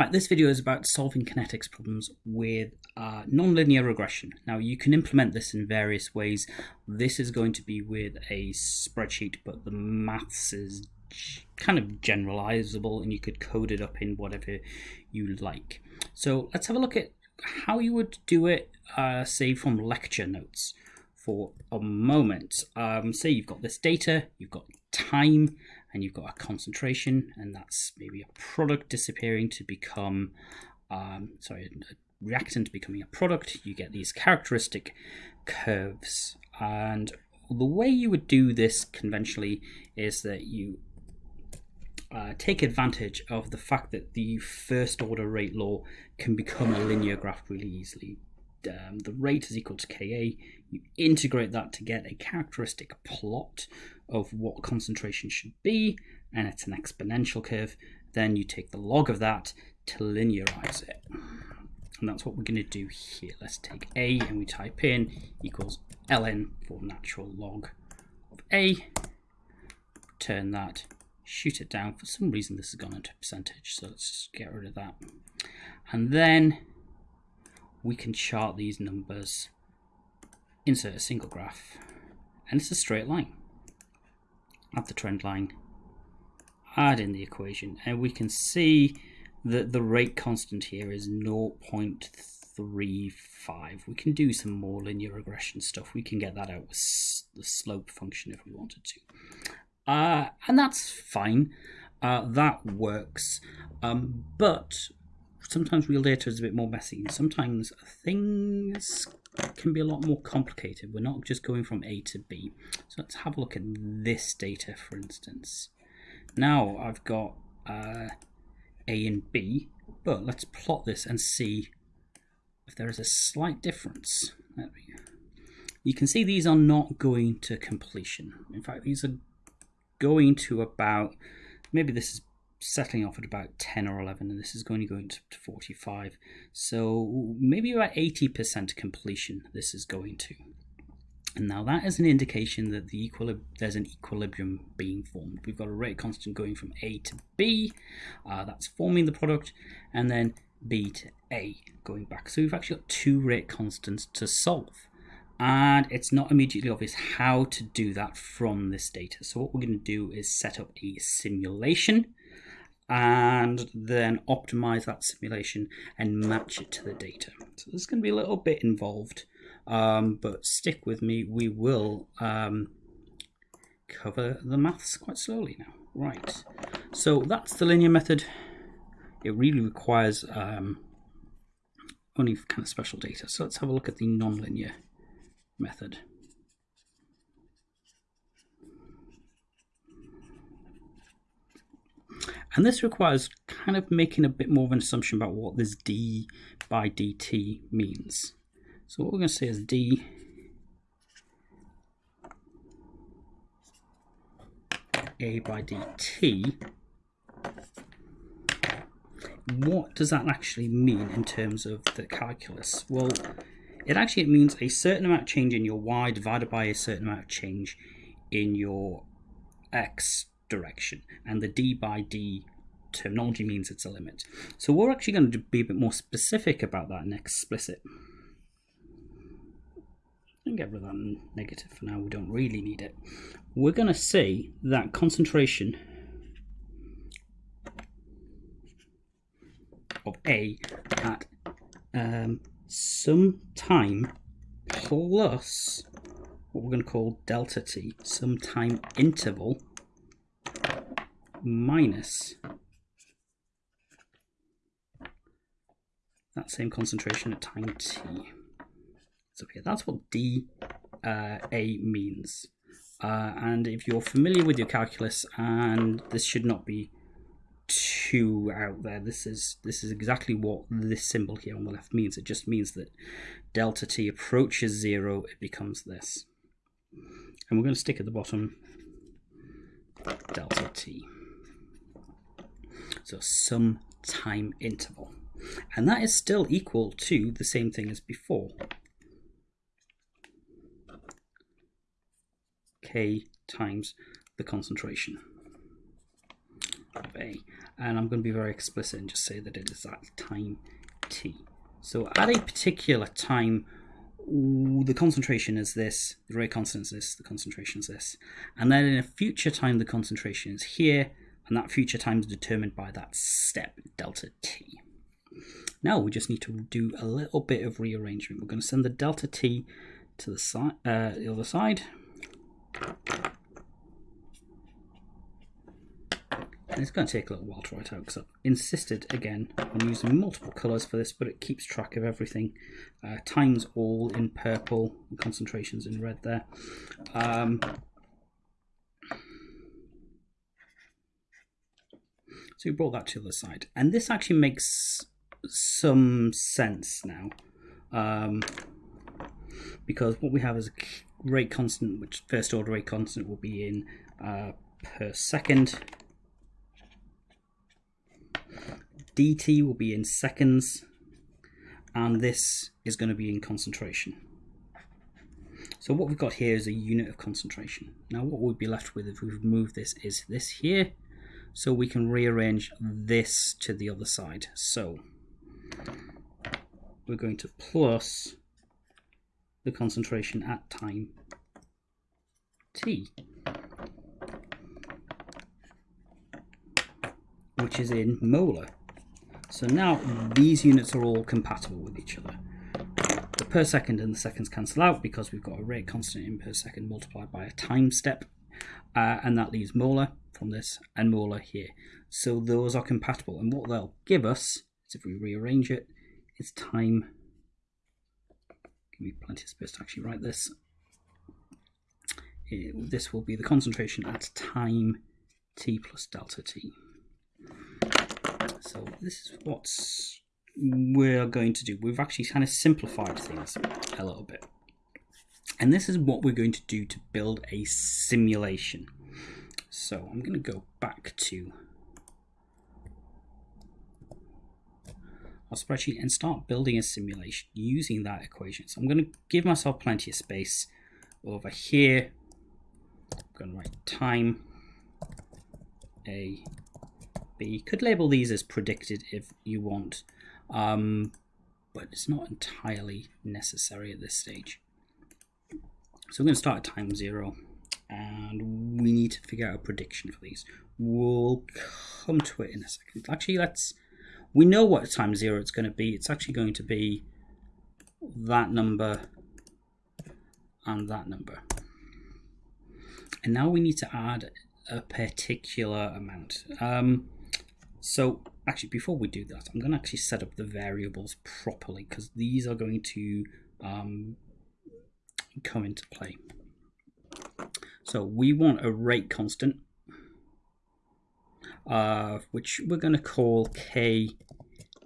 Right, this video is about solving kinetics problems with uh, nonlinear regression. Now you can implement this in various ways. This is going to be with a spreadsheet, but the maths is kind of generalizable and you could code it up in whatever you like. So let's have a look at how you would do it, uh, say from lecture notes for a moment. Um, say you've got this data, you've got time, and you've got a concentration, and that's maybe a product disappearing to become, um, sorry, a reactant becoming a product. You get these characteristic curves. And the way you would do this conventionally is that you uh, take advantage of the fact that the first order rate law can become a linear graph really easily. Um, the rate is equal to Ka. You integrate that to get a characteristic plot of what concentration should be, and it's an exponential curve. Then you take the log of that to linearize it. And that's what we're going to do here. Let's take A and we type in equals ln for natural log of A. Turn that, shoot it down. For some reason this has gone into percentage, so let's just get rid of that. And then we can chart these numbers, insert a single graph, and it's a straight line at the trend line, add in the equation, and we can see that the rate constant here is 0.35. We can do some more linear regression stuff. We can get that out with the slope function if we wanted to. Uh, and that's fine. Uh, that works. Um, but sometimes real data is a bit more messy. Sometimes things can be a lot more complicated. We're not just going from A to B. So let's have a look at this data, for instance. Now I've got uh, A and B, but let's plot this and see if there is a slight difference. You can see these are not going to completion. In fact, these are going to about, maybe this is settling off at about 10 or 11 and this is going to go into 45 so maybe about 80% completion this is going to. And now that is an indication that the equilib there's an equilibrium being formed. We've got a rate constant going from A to B uh, that's forming the product and then B to A going back. So we've actually got two rate constants to solve and it's not immediately obvious how to do that from this data. So what we're going to do is set up a simulation and then optimize that simulation and match it to the data. So this is going to be a little bit involved, um, but stick with me. We will um, cover the maths quite slowly now. Right, so that's the linear method. It really requires um, only kind of special data. So let's have a look at the nonlinear method. And this requires kind of making a bit more of an assumption about what this d by dt means. So what we're going to say is d a by dt. What does that actually mean in terms of the calculus? Well, it actually means a certain amount of change in your y divided by a certain amount of change in your x direction. And the d by d terminology means it's a limit. So we're actually going to be a bit more specific about that and explicit. And get rid of that negative for now, we don't really need it. We're going to say that concentration of A at um, some time plus what we're going to call delta t, some time interval minus that same concentration at time t. So yeah, that's what D uh, A means. Uh, and if you're familiar with your calculus, and this should not be too out there, this is this is exactly what this symbol here on the left means. It just means that delta t approaches zero, it becomes this. And we're going to stick at the bottom delta t. So some time interval. And that is still equal to the same thing as before. K times the concentration. of A. And I'm going to be very explicit and just say that it is at time t. So at a particular time, the concentration is this, the rate constant is this, the concentration is this. And then in a future time, the concentration is here, and that future time is determined by that step, delta t. Now we just need to do a little bit of rearrangement. We're going to send the delta t to the, side, uh, the other side. And it's going to take a little while to write out because I've insisted again on using multiple colours for this, but it keeps track of everything. Uh, times all in purple, concentrations in red there. Um, so we brought that to the side. And this actually makes some sense now. Um, because what we have is a rate constant, which first order rate constant will be in uh, per second dt will be in seconds and this is going to be in concentration. So what we've got here is a unit of concentration. Now what we'd be left with if we remove this is this here. So we can rearrange this to the other side. So we're going to plus the concentration at time t, which is in molar. So now these units are all compatible with each other. The per second and the seconds cancel out because we've got a rate constant in per second multiplied by a time step. Uh, and that leaves molar from this and molar here. So those are compatible. And what they'll give us is if we rearrange it, is time. Give me plenty of space to actually write this. It, this will be the concentration at time t plus delta t. So this is what we're going to do. We've actually kind of simplified things a little bit. And this is what we're going to do to build a simulation. So I'm going to go back to our spreadsheet and start building a simulation using that equation. So I'm going to give myself plenty of space over here. I'm going to write time A, B. could label these as predicted if you want, um, but it's not entirely necessary at this stage. So I'm going to start at time zero, and we need to figure out a prediction for these. We'll come to it in a second. Actually, let's. We know what time zero it's going to be. It's actually going to be that number and that number. And now we need to add a particular amount. Um, so actually, before we do that, I'm going to actually set up the variables properly because these are going to um, come into play. So we want a rate constant, uh, which we're going to call KAB.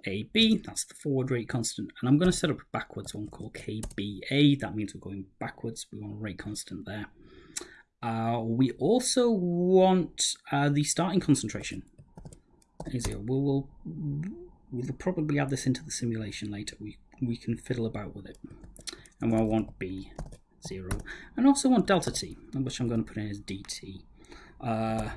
That's the forward rate constant. And I'm going to set up a backwards one called KBA. That means we're going backwards. We want a rate constant there. Uh, we also want uh, the starting concentration easier. We'll, we'll, we'll probably add this into the simulation later. We, we can fiddle about with it. And we'll want B, 0. And also want delta t, which I'm going to put in as dt. Uh,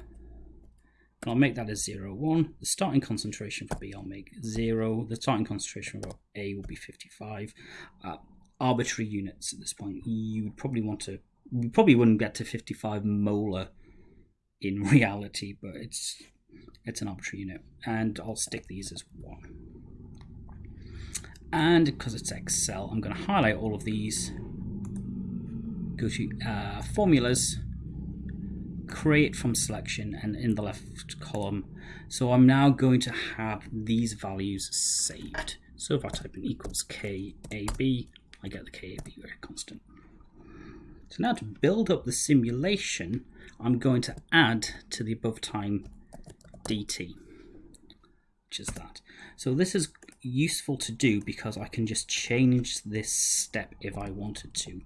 and I'll make that as 0, 1. The starting concentration for B I'll make 0. The starting concentration for A will be 55. Uh, arbitrary units at this point. You would probably want to, you probably wouldn't get to 55 molar in reality, but it's it's an arbitrary unit. And I'll stick these as 1. And because it's Excel, I'm going to highlight all of these, go to uh, formulas, create from selection, and in the left column. So I'm now going to have these values saved. So if I type in equals KAB, I get the KAB constant. So now to build up the simulation, I'm going to add to the above time dt, which is that. So this is useful to do because I can just change this step if I wanted to.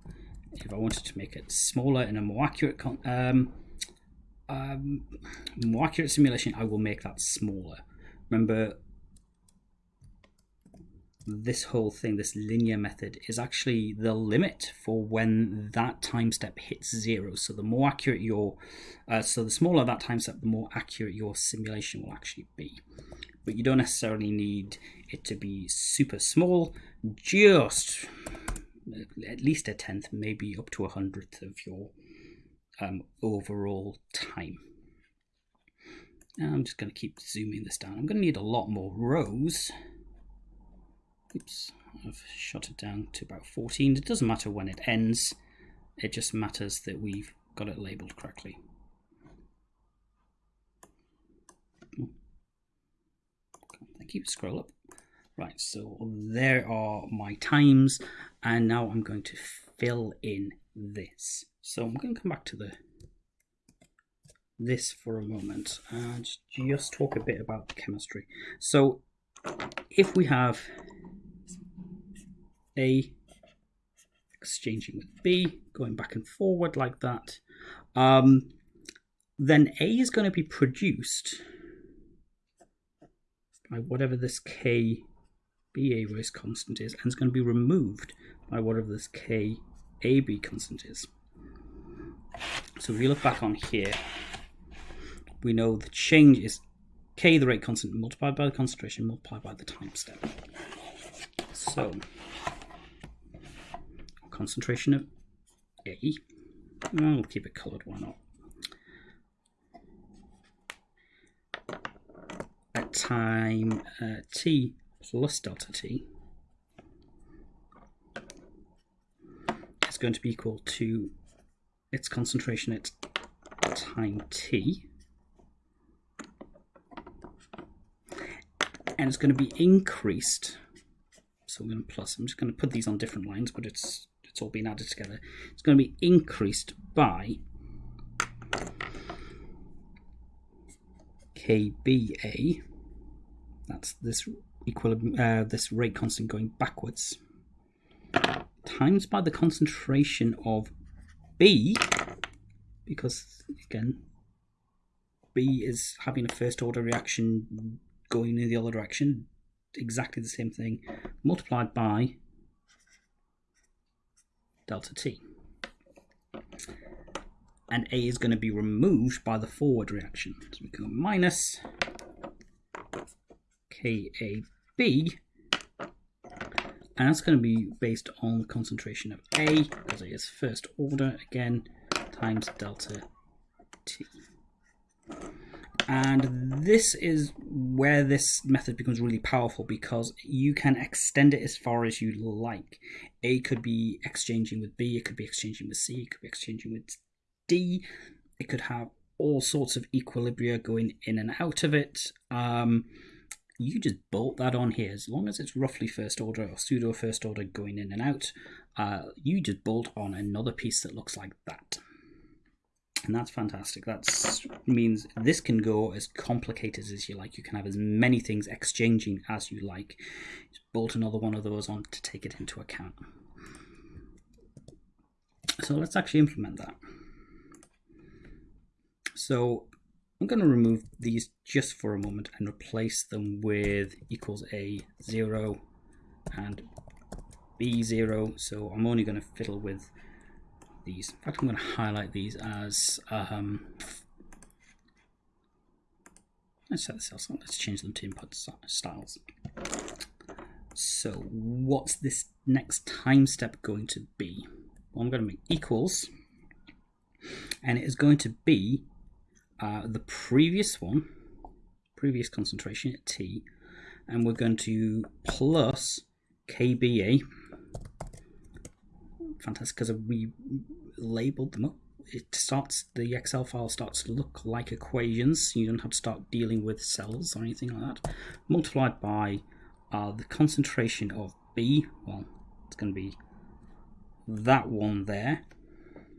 If I wanted to make it smaller in a more accurate um, um, more accurate simulation, I will make that smaller. Remember, this whole thing, this linear method, is actually the limit for when that time step hits zero. So the more accurate your, uh, so the smaller that time step, the more accurate your simulation will actually be. But you don't necessarily need it to be super small, just at least a tenth, maybe up to a hundredth of your um, overall time. Now I'm just going to keep zooming this down. I'm going to need a lot more rows. Oops, I've shot it down to about 14. It doesn't matter when it ends. It just matters that we've got it labeled correctly. Thank you. Scroll up. Right, so there are my times, and now I'm going to fill in this. So I'm going to come back to the this for a moment and just talk a bit about chemistry. So if we have A exchanging with B, going back and forward like that, um, then A is going to be produced by whatever this K BA rate constant is, and it's going to be removed by whatever this K AB constant is. So if you look back on here, we know the change is K, the rate constant, multiplied by the concentration, multiplied by the time step. So, concentration of A, we'll keep it colored, why not? At time uh, t plus delta t is going to be equal to its concentration at time t. And it's going to be increased. So we're going to plus. I'm just going to put these on different lines, but it's it's all being added together. It's going to be increased by KBA. That's this equilibrium, uh, this rate constant going backwards, times by the concentration of B, because again, B is having a first order reaction going in the other direction, exactly the same thing, multiplied by delta T. And A is going to be removed by the forward reaction. So we go minus KAB, and that's going to be based on the concentration of A, because it is first order again, times delta T. And this is where this method becomes really powerful because you can extend it as far as you like. A could be exchanging with B, it could be exchanging with C, it could be exchanging with D, it could have all sorts of equilibria going in and out of it. Um, you just bolt that on here as long as it's roughly first order or pseudo first order going in and out uh, you just bolt on another piece that looks like that. And that's fantastic. That means this can go as complicated as you like. You can have as many things exchanging as you like. Just bolt another one of those on to take it into account. So let's actually implement that. So I'm going to remove these just for a moment and replace them with equals a 0 and b0 so I'm only going to fiddle with these. In fact I'm going to highlight these as um, let's set this else let's change them to input styles. So what's this next time step going to be? Well, I'm going to make equals and it is going to be uh, the previous one, previous concentration at T, and we're going to plus KBA. Fantastic, because we labeled them up. It starts, the Excel file starts to look like equations. You don't have to start dealing with cells or anything like that. Multiplied by uh, the concentration of B, well, it's going to be that one there,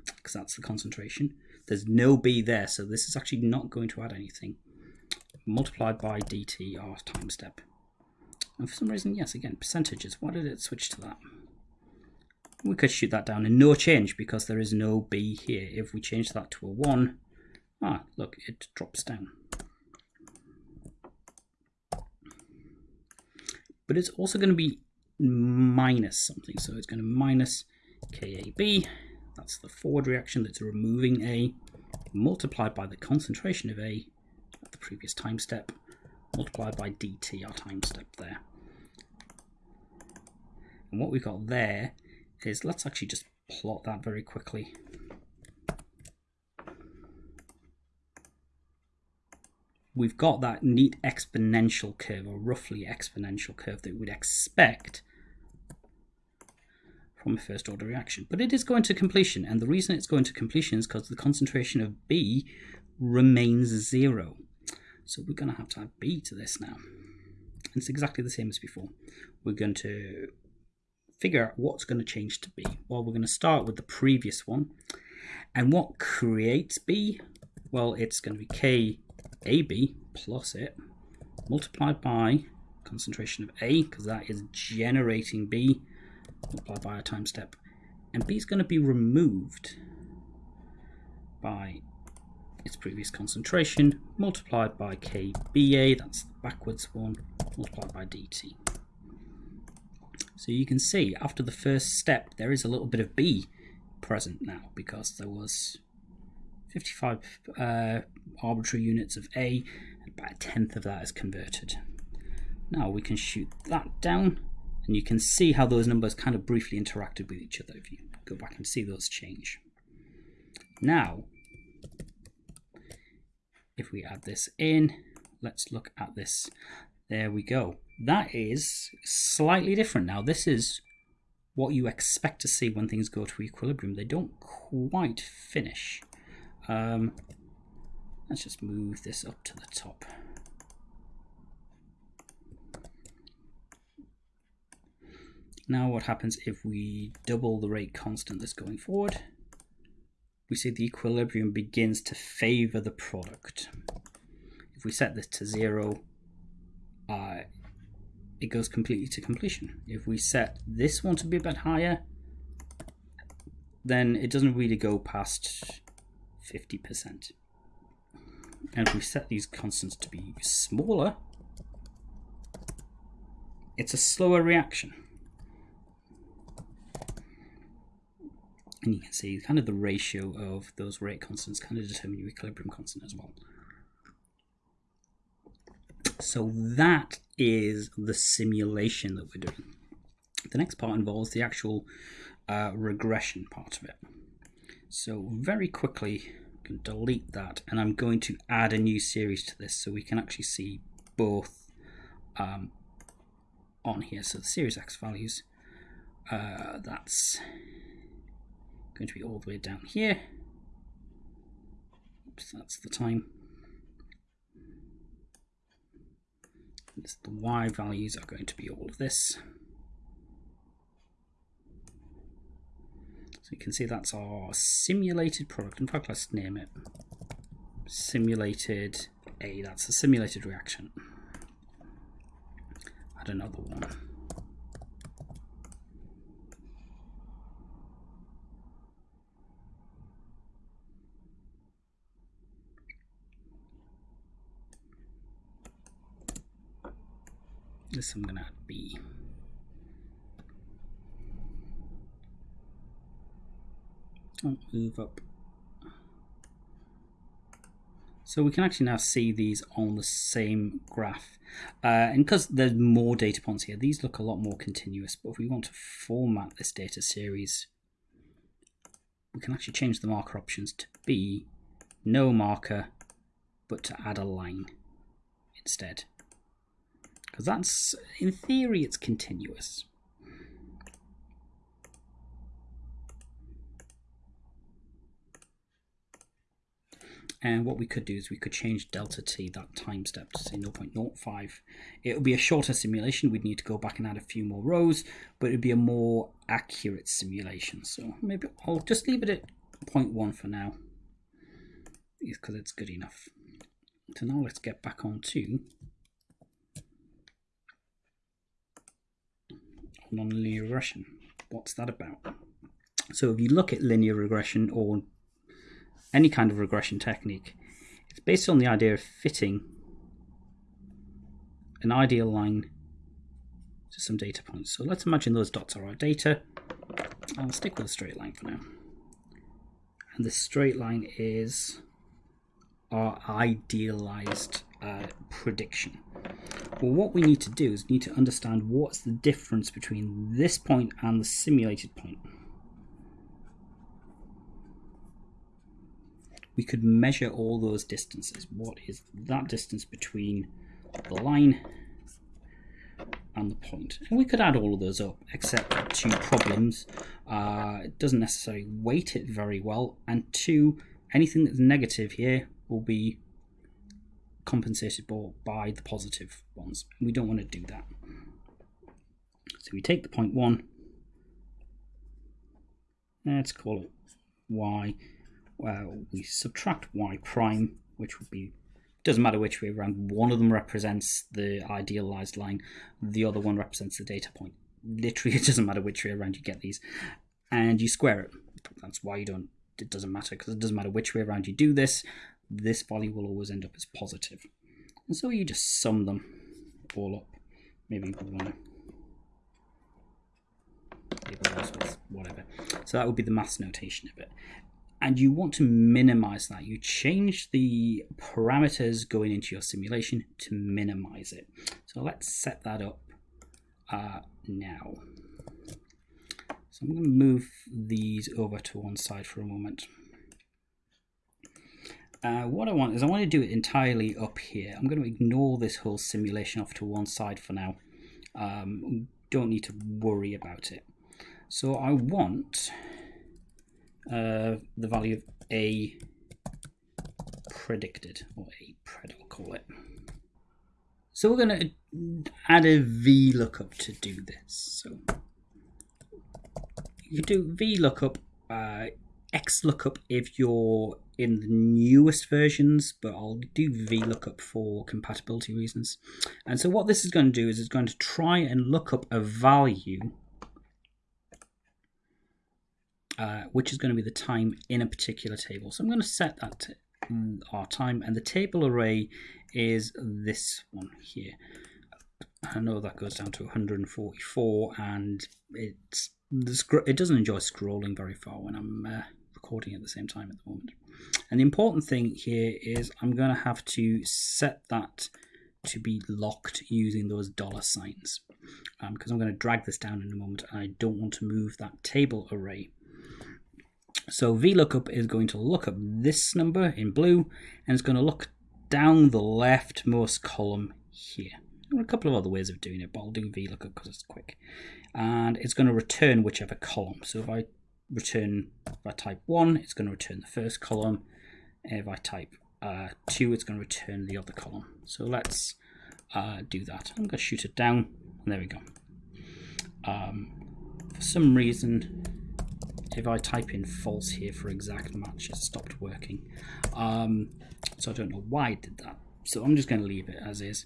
because that's the concentration there's no b there, so this is actually not going to add anything. Multiplied by dt, our time step. And for some reason, yes, again, percentages. Why did it switch to that? We could shoot that down and no change because there is no b here. If we change that to a 1, ah, look, it drops down. But it's also going to be minus something. So it's going to minus KAB. That's the forward reaction that's removing A multiplied by the concentration of A at the previous time step multiplied by dt, our time step there. And what we've got there is, let's actually just plot that very quickly. We've got that neat exponential curve, or roughly exponential curve that we'd expect from a first order reaction. But it is going to completion, and the reason it's going to completion is because the concentration of B remains zero. So we're going to have to add B to this now. It's exactly the same as before. We're going to figure out what's going to change to B. Well, we're going to start with the previous one. And what creates B? Well, it's going to be KAB plus it multiplied by concentration of A, because that is generating B, multiplied by a time step. And B is going to be removed by its previous concentration multiplied by KBA, that's the backwards one, multiplied by DT. So you can see after the first step there is a little bit of B present now because there was 55 uh, arbitrary units of A and about a tenth of that is converted. Now we can shoot that down and you can see how those numbers kind of briefly interacted with each other if you go back and see those change. Now if we add this in, let's look at this. There we go. That is slightly different now. This is what you expect to see when things go to equilibrium. They don't quite finish. Um, let's just move this up to the top. Now what happens if we double the rate constant that's going forward? we see the equilibrium begins to favor the product. If we set this to zero, uh, it goes completely to completion. If we set this one to be a bit higher, then it doesn't really go past 50%. And if we set these constants to be smaller, it's a slower reaction. And you can see kind of the ratio of those rate constants kind of determine your equilibrium constant as well. So that is the simulation that we're doing. The next part involves the actual uh, regression part of it. So very quickly, I can delete that and I'm going to add a new series to this so we can actually see both um, on here. So the series X values, uh, that's going to be all the way down here. Oops, that's the time. the y values are going to be all of this. So you can see that's our simulated product. In fact, let's name it simulated A. That's a simulated reaction. Add another one. This I'm gonna add B. Don't move up. So we can actually now see these on the same graph. Uh, and because there's more data points here, these look a lot more continuous. But if we want to format this data series, we can actually change the marker options to be no marker, but to add a line instead because that's, in theory, it's continuous. And what we could do is we could change delta t, that time step, to say 0.05. It would be a shorter simulation. We'd need to go back and add a few more rows, but it'd be a more accurate simulation. So maybe I'll just leave it at 0.1 for now, because it's good enough. So now let's get back on to nonlinear regression. What's that about? So if you look at linear regression or any kind of regression technique, it's based on the idea of fitting an ideal line to some data points. So let's imagine those dots are our data. I'll stick with a straight line for now. And the straight line is our idealized uh, prediction. Well, what we need to do is need to understand what's the difference between this point and the simulated point. We could measure all those distances. What is that distance between the line and the point? And we could add all of those up, except two problems. Uh, it doesn't necessarily weight it very well, and two, anything that's negative here will be compensated for by the positive ones. We don't want to do that. So we take the point one, let's call it y, well, we subtract y prime, which would be, doesn't matter which way around, one of them represents the idealized line, the other one represents the data point. Literally, it doesn't matter which way around you get these. And you square it. That's why you don't, it doesn't matter, because it doesn't matter which way around you do this, this value will always end up as positive. And so you just sum them all up. Maybe we want to whatever. So that would be the maths notation of it. And you want to minimize that. You change the parameters going into your simulation to minimize it. So let's set that up uh, now. So I'm going to move these over to one side for a moment. Uh, what I want is I want to do it entirely up here. I'm going to ignore this whole simulation off to one side for now. Um, don't need to worry about it. So I want uh, the value of A predicted, or A pred I'll call it. So we're going to add a VLOOKUP to do this. So you do VLOOKUP, uh, XLOOKUP if you're in the newest versions, but I'll do VLOOKUP for compatibility reasons. And so what this is going to do is it's going to try and look up a value uh, which is going to be the time in a particular table. So I'm going to set that to our time and the table array is this one here. I know that goes down to 144 and it's it doesn't enjoy scrolling very far when I'm uh, recording at the same time at the moment. And the important thing here is I'm going to have to set that to be locked using those dollar signs because um, I'm going to drag this down in a moment and I don't want to move that table array. So VLOOKUP is going to look up this number in blue and it's going to look down the leftmost column here. There are a couple of other ways of doing it, but I'll do VLOOKUP because it's quick. And it's going to return whichever column. So if I return, if I type 1, it's going to return the first column. If I type uh, 2, it's going to return the other column. So let's uh, do that. I'm going to shoot it down, and there we go. Um, for some reason, if I type in false here for exact match, it stopped working. Um, so I don't know why it did that. So I'm just going to leave it as is.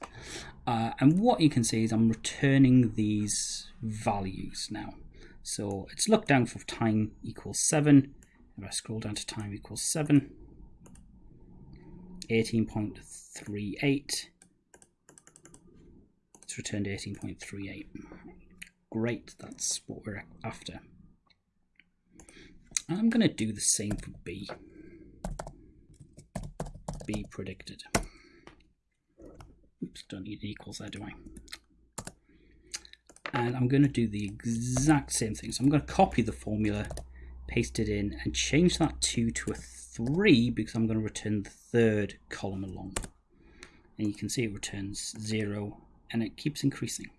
Uh, and what you can see is I'm returning these values now. So it's looked down for time equals 7. If I scroll down to time equals 7, 18.38, it's returned 18.38. Great, that's what we're after. I'm going to do the same for B. B predicted. Oops, don't need an equals there, do I? And I'm going to do the exact same thing. So I'm going to copy the formula, paste it in, and change that 2 to a 3 because I'm going to return the third column along. And you can see it returns 0 and it keeps increasing.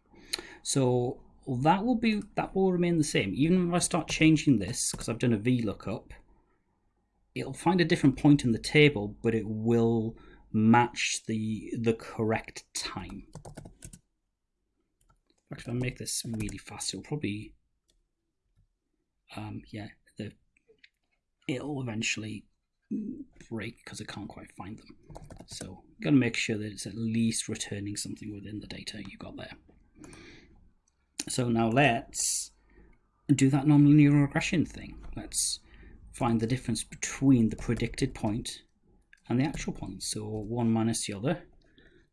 So that will be that will remain the same. Even if I start changing this, because I've done a VLOOKUP, it'll find a different point in the table, but it will match the the correct time fact, if I make this really fast, it'll probably, um, yeah, the it'll eventually break because I can't quite find them. So got to make sure that it's at least returning something within the data you got there. So now let's do that nonlinear regression thing. Let's find the difference between the predicted point and the actual point. So one minus the other.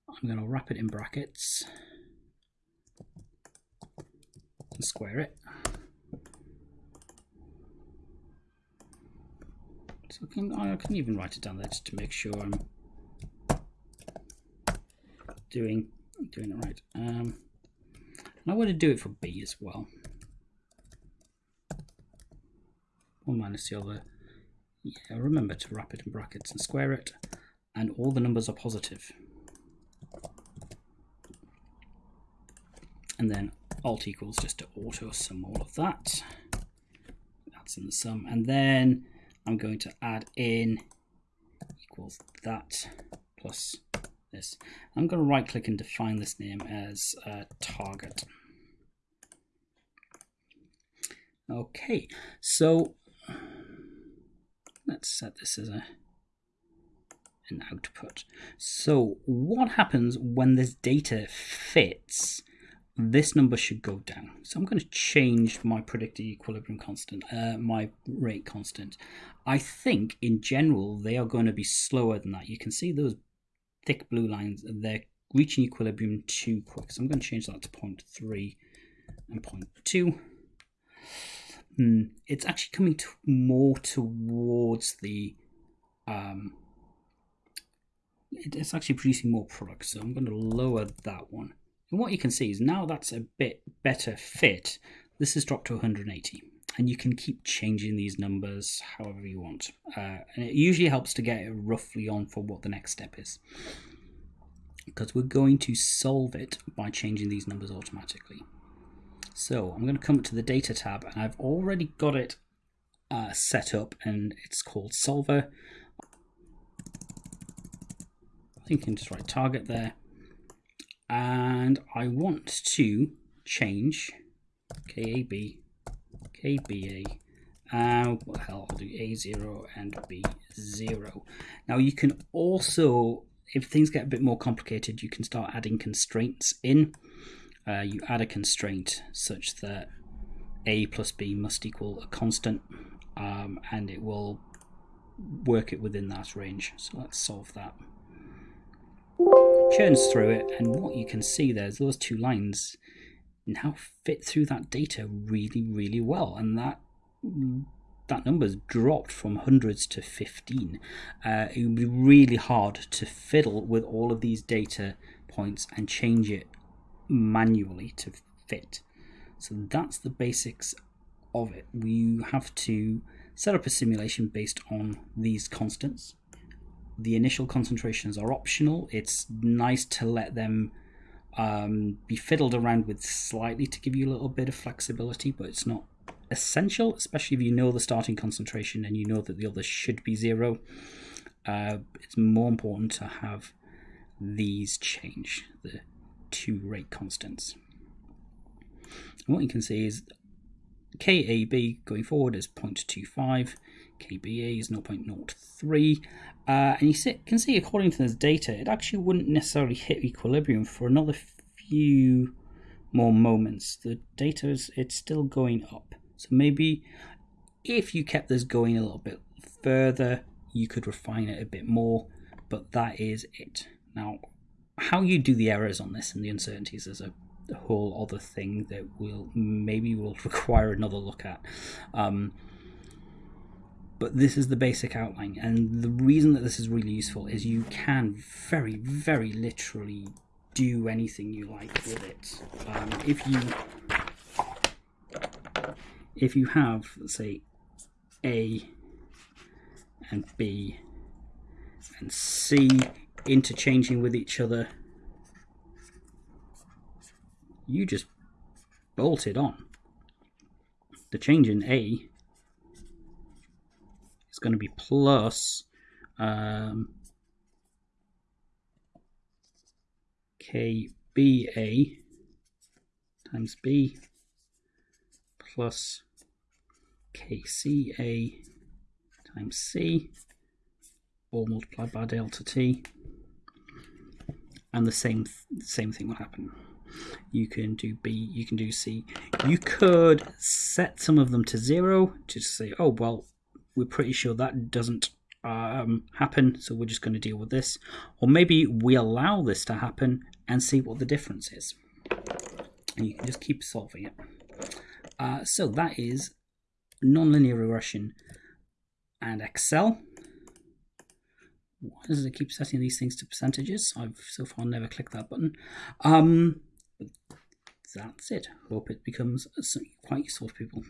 I'm going to wrap it in brackets and square it. So I can, I can even write it down there just to make sure I'm doing doing it right. Um, and I want to do it for b as well. One minus the other. Yeah, remember to wrap it in brackets and square it. And all the numbers are positive. And then alt equals just to auto sum all of that. That's in the sum. And then I'm going to add in equals that plus this. I'm going to right click and define this name as uh, target. Okay, so let's set this as a an output. So what happens when this data fits? This number should go down. So I'm going to change my predicted equilibrium constant, uh, my rate constant. I think in general they are going to be slower than that. You can see those thick blue lines, they're reaching equilibrium too quick. So I'm going to change that to 0.3 and 0.2. Hmm, it's actually coming to more towards the um, it's actually producing more products. so I'm going to lower that one and what you can see is now that's a bit better fit this has dropped to 180 and you can keep changing these numbers however you want uh, and it usually helps to get it roughly on for what the next step is because we're going to solve it by changing these numbers automatically so I'm going to come to the data tab and I've already got it uh, set up and it's called solver. I think I can just write target there. And I want to change KAB, KBA, uh, what the hell, I'll do A0 and B0. Now you can also, if things get a bit more complicated, you can start adding constraints in uh, you add a constraint such that a plus b must equal a constant um, and it will work it within that range. So let's solve that. Churns through it and what you can see there is those two lines now fit through that data really, really well. And that that number's dropped from hundreds to 15. Uh, it would be really hard to fiddle with all of these data points and change it manually to fit. So that's the basics of it. We have to set up a simulation based on these constants. The initial concentrations are optional. It's nice to let them um, be fiddled around with slightly to give you a little bit of flexibility, but it's not essential, especially if you know the starting concentration and you know that the others should be zero. Uh, it's more important to have these change. The two rate constants. And what you can see is KAB going forward is 0.25, KBA is 0.03, uh, and you see, can see according to this data, it actually wouldn't necessarily hit equilibrium for another few more moments. The data is it's still going up, so maybe if you kept this going a little bit further, you could refine it a bit more, but that is it. Now, how you do the errors on this and the uncertainties is a, a whole other thing that will maybe will require another look at. Um, but this is the basic outline, and the reason that this is really useful is you can very, very literally do anything you like with it. Um, if you if you have, say, A and B and C interchanging with each other. You just bolt it on. The change in A is going to be plus um, KBA times B plus KCA times C all multiplied by delta T and the same same thing will happen. You can do B, you can do C. You could set some of them to zero to say, oh well, we're pretty sure that doesn't um, happen, so we're just going to deal with this. Or maybe we allow this to happen and see what the difference is. And you can just keep solving it. Uh, so that is nonlinear regression and Excel. Why does it keep setting these things to percentages? I've so far never clicked that button. Um, that's it. Hope it becomes quite useful to people.